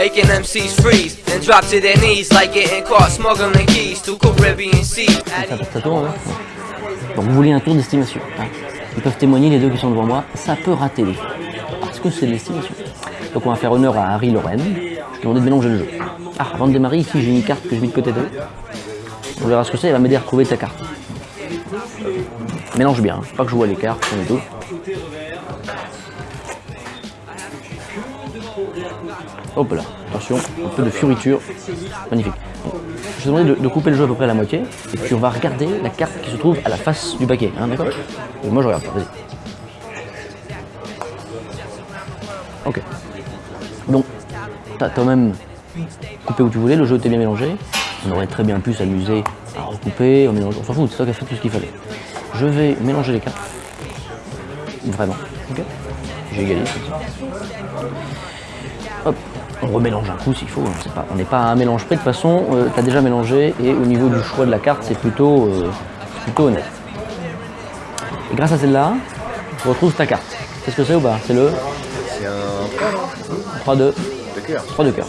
making MCs freeze and drop to their knees like getting caught smuggling keys to hein Donc vous voulez un tour d'estimation. hein. Ils peuvent témoigner, les deux qui sont devant moi, ça peut rater les. Parce que c'est de l'estimation. Donc on va faire honneur à Harry Lorraine. Je lui demandé de mélanger le jeu. Ah, avant de démarrer, ici j'ai une carte que je mets de côté d'eux. On verra ce que c'est, elle va m'aider à retrouver ta carte. Mélange bien, hein. pas que je vois les cartes, on est tout. Hop là, attention, un peu de fioriture, magnifique. Bon, Je te demandais de, de couper le jeu à peu près à la moitié, et puis on va regarder la carte qui se trouve à la face du paquet, hein, d'accord Moi je regarde pas, vas-y. Ok. Donc, t'as quand même coupé où tu voulais, le jeu était bien mélangé. On aurait très bien pu s'amuser à recouper, on, on s'en fout, c'est toi qui as fait tout ce qu'il fallait. Je vais mélanger les cartes. Vraiment. Ok J'ai égalisé. Hop, on remélange un coup s'il faut. hein, on n'est pas à un mélange près. De toute façon, tu as déjà mélangé et au niveau du choix de la carte, c'est plutôt, euh, plutôt honnête. Et grâce à celle-là, tu retrouves ta carte. C'est ce que c'est ou pas? C'est le C'est un 3 de, de cœur. 3 de cœur.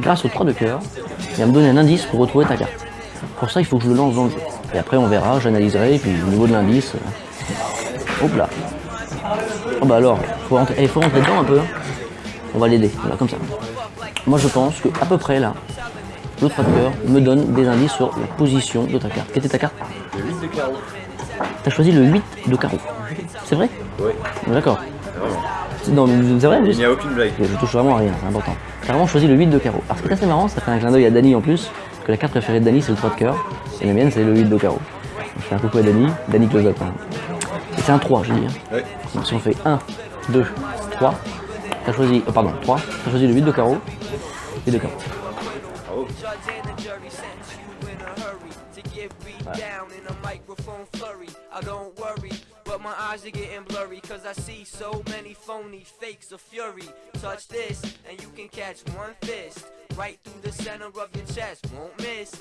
Grâce au 3 de cœur, il va me donner un indice pour retrouver ta carte. Pour ça, il faut que je le lance dans le jeu. Et après, on verra, j'analyserai, et puis au niveau de l'indice, euh, hop là. Oh bah alors, faut rentrer, eh, faut rentrer dedans un peu. hein. On va l'aider, voilà, comme ça. Moi, je pense que à peu près là, le 3 de cœur me donne des indices sur la position de ta carte. Quelle était ta carte Le 8 de carreau. T'as choisi le 8 de carreau. C'est vrai Oui, D'accord. non, mais c'est vrai Il n'y a aucune blague. Je touche vraiment à rien, c'est important. T'as vraiment choisi le 8 de carreau. Alors ce qui est assez marrant, ça fait un clin d'œil à Dany en plus, que la carte préférée de Dany c'est le 3 de cœur, et la mienne c'est le 8 de carreau. Je fais un coucou à Dany, Dany close-up. hein. Et c'est un 3, j'ai dit. hein. Oui. Donc si on fait 1, 2, 3, t'as choisi, oh, pardon, 3, t'as choisi le 8 de carreau, 8 de carreau. Bravo. Judge and the jury sentence you in a hurry to get beat down in a microphone flurry. I don't worry, but my eyes are getting blurry cause I see so many phony fakes of fury. Touch this and you can catch one fist right through the center of your chest. Won't miss.